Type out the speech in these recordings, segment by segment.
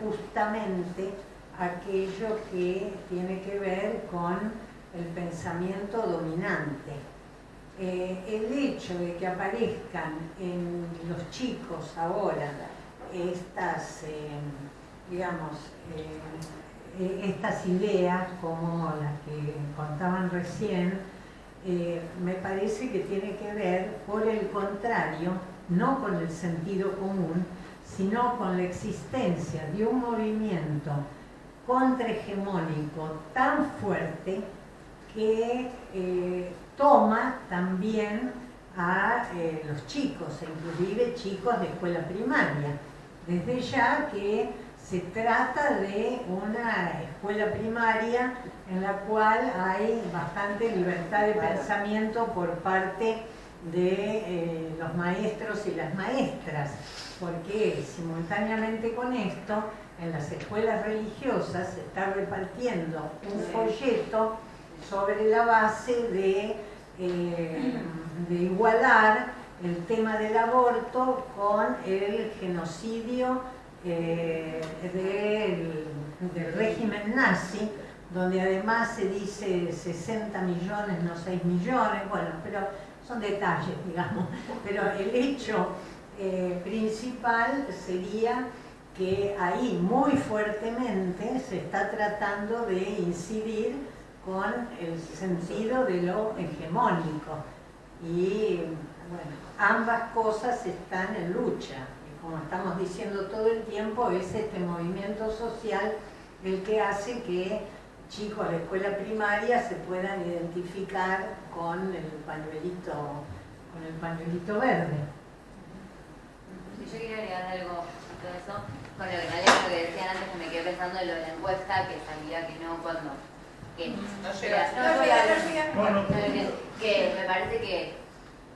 justamente aquello que tiene que ver con el pensamiento dominante. Eh, el hecho de que aparezcan en los chicos ahora estas, eh, digamos, eh, estas ideas como las que contaban recién, me parece que tiene que ver, por el contrario, no con el sentido común, sino con la existencia de un movimiento contrahegemónico tan fuerte que eh, toma también a eh, los chicos, inclusive chicos de escuela primaria. Desde ya que se trata de una escuela primaria en la cual hay bastante libertad de pensamiento por parte de eh, los maestros y las maestras, porque simultáneamente con esto, en las escuelas religiosas se está repartiendo un folleto sobre la base de, eh, de igualar el tema del aborto con el genocidio eh, del, del régimen nazi, donde además se dice 60 millones, no 6 millones, bueno, pero son detalles, digamos, pero el hecho eh, principal sería que ahí muy fuertemente se está tratando de incidir con el sentido de lo hegemónico. Y bueno, ambas cosas están en lucha. Y como estamos diciendo todo el tiempo es este movimiento social el que hace que chicos de escuela primaria se puedan identificar con el pañuelito, con el pañuelito verde. yo quería agregar algo eso, con lo que, lo que decían antes, que me quedé pensando en lo de la encuesta, que salía que no cuando... Que, no llega, no, no, que me parece que,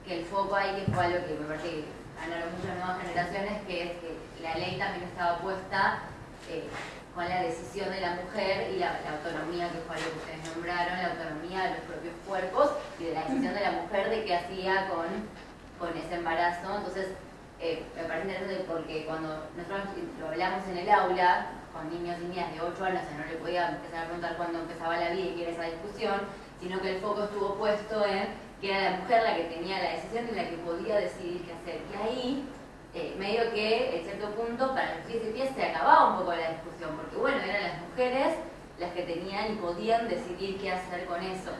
que el foco ahí, que fue algo que me parece que ganaron muchas nuevas generaciones, que es que la ley también estaba puesta eh, con la decisión de la mujer y la, autonomía, que fue algo que ustedes nombraron, la autonomía de los propios cuerpos y de la decisión de la mujer de qué hacía con, con ese embarazo. Entonces, eh, me parece interesante porque cuando nosotros lo hablamos en el aula, con niños y niñas de 8 años, no le podía empezar a preguntar cuándo empezaba la vida y qué era esa discusión, sino que el foco estuvo puesto en que era la mujer la que tenía la decisión y la que podía decidir qué hacer. Y ahí eh, medio que en cierto punto para los pies se acababa un poco la discusión, porque bueno, eran las mujeres las que tenían y podían decidir qué hacer con eso.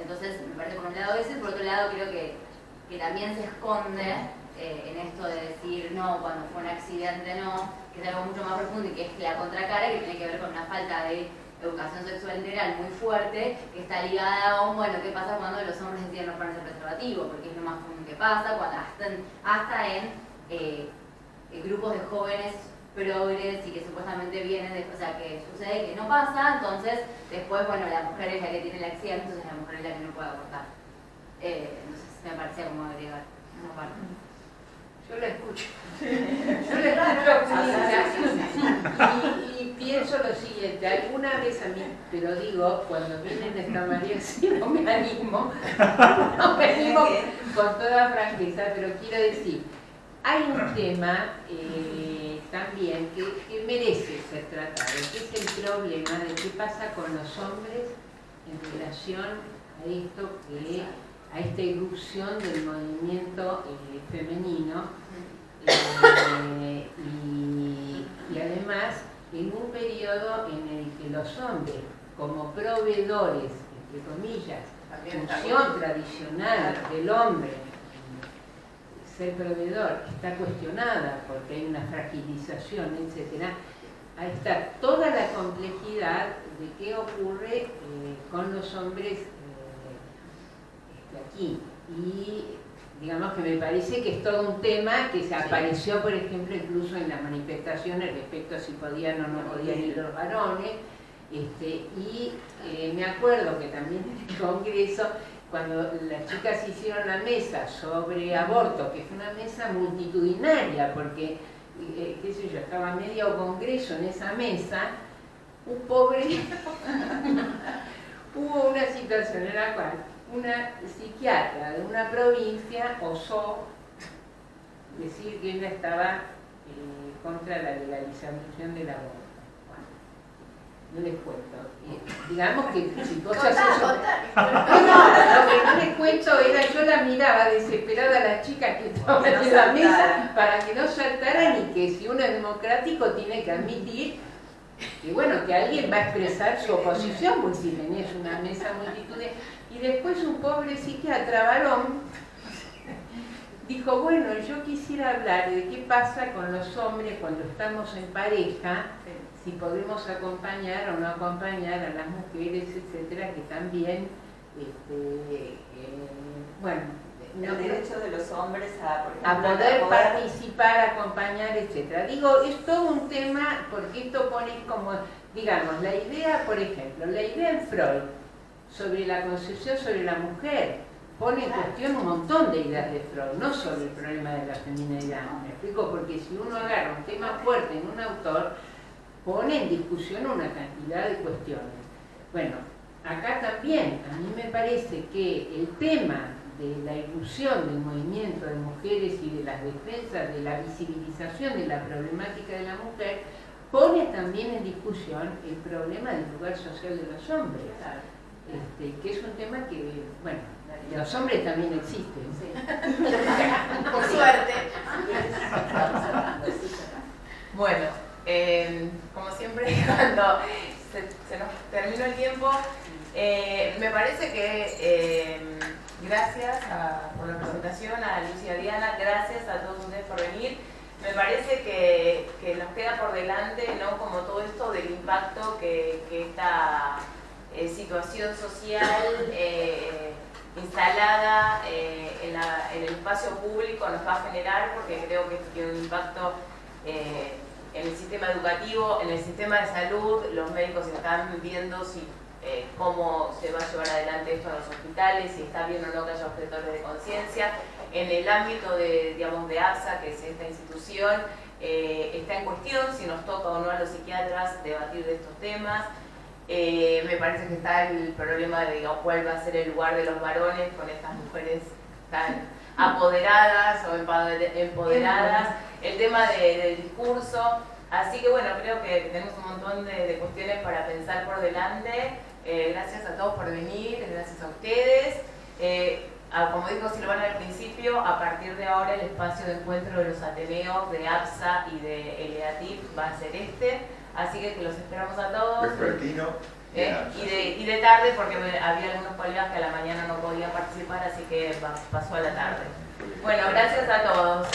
Entonces, me parece por un lado eso y por otro lado creo que, que también se esconde eh, en esto de decir no, cuando fue un accidente no, que es algo mucho más profundo y que es la contracara, que tiene que ver con una falta de educación sexual integral muy fuerte, que está ligada a bueno, ¿qué pasa cuando los hombres deciden no ponerse preservativo? Porque es lo más común que pasa, cuando hasta hasta en eh, grupos de jóvenes progres y que supuestamente vienen de, o sea, que sucede que no pasa, entonces después, bueno, la mujer es la que tiene el accidente, entonces la mujer es la que no puede abortar. Eh, entonces me parecía como agregar esa parte. Yo la escucho. Yo la escucho y, y, pienso lo siguiente, alguna vez a mí, pero digo, cuando vienen de esta manera, sí no me animo, no me animo con toda franqueza, pero quiero decir, hay un tema eh, también que, merece ser tratado, que es el problema de qué pasa con los hombres en relación a esto que a esta irrupción del movimiento eh, femenino eh, y, y, además en un periodo en el que los hombres como proveedores, entre comillas, función tradicional del hombre ser proveedor está cuestionada porque hay una fragilización, etc., ahí está toda la complejidad de qué ocurre eh, con los hombres eh, este, aquí. Y digamos que me parece que es todo un tema que se apareció, por ejemplo, incluso en las manifestaciones respecto a si podían o no podían ir los varones. Este, y eh, me acuerdo que también en el Congreso cuando las chicas hicieron la mesa sobre aborto, que fue una mesa multitudinaria, porque, eh, qué sé yo, estaba medio congreso en esa mesa, un pobre... Hubo una situación en la cual una psiquiatra de una provincia osó decir que ella estaba eh, contra la legalización del aborto. No les cuento. digamos que si cosas eso... No, lo que no les cuento era, yo la miraba desesperada a las chicas que estaban en la mesa para que no saltaran y que si uno es democrático tiene que admitir y bueno, que alguien va a expresar su oposición, pues si tenés una mesa multitudes. Y después un pobre psiquiatra varón dijo, bueno, yo quisiera hablar de qué pasa con los hombres cuando estamos en pareja, si podemos acompañar o no acompañar a las mujeres, etcétera, que también, este, eh, bueno, el derecho de los hombres a, a poder, participar, acompañar, etcétera. Digo, es todo un tema porque esto pone como, digamos, la idea, por ejemplo, la idea en Freud sobre la concepción sobre la mujer pone en cuestión un montón de ideas de Freud, no solo el problema de la feminidad. Me explico porque si uno agarra un tema fuerte en un autor, pone en discusión una cantidad de cuestiones. Bueno, acá también a mí me parece que el tema de la ilusión del movimiento de mujeres y de las defensas, de la visibilización de la problemática de la mujer, pone también en discusión el problema del lugar social de los hombres, este, que es un tema que, bueno, los hombres también existen. Por suerte. bueno, eh, como siempre, cuando se, nos terminó el tiempo, eh, me parece que eh, gracias por la presentación, a Lucia Diana, gracias a todos ustedes por venir. Me parece que, nos queda por delante ¿no? como todo esto del impacto que, esta eh, situación social eh, instalada eh, en, el espacio público nos va a generar, porque creo que tiene un impacto en el sistema educativo, en el sistema de salud, los médicos están viendo si eh, cómo se va a llevar adelante esto en los hospitales, si está bien o no que haya objetores de conciencia. En el ámbito de, digamos, de APSA, que es esta institución, eh, está en cuestión si nos toca o no a los psiquiatras debatir de estos temas. Eh, me parece que está el problema de cuál va a ser el lugar de los varones con estas mujeres tan apoderadas o empoderadas, el tema del discurso. Así que bueno, creo que tenemos un montón de, de cuestiones para pensar por delante. Eh, gracias a todos por venir, gracias a ustedes. Eh, como dijo Silvana al principio, a partir de ahora el espacio de encuentro de los Ateneos, de APSA y de ELEATIP va a ser este. Así que, los esperamos a todos. Eh, y, de, y de tarde porque había algunos colegas que a la mañana no podían participar, así que pasó a la tarde. Bueno, gracias a todos.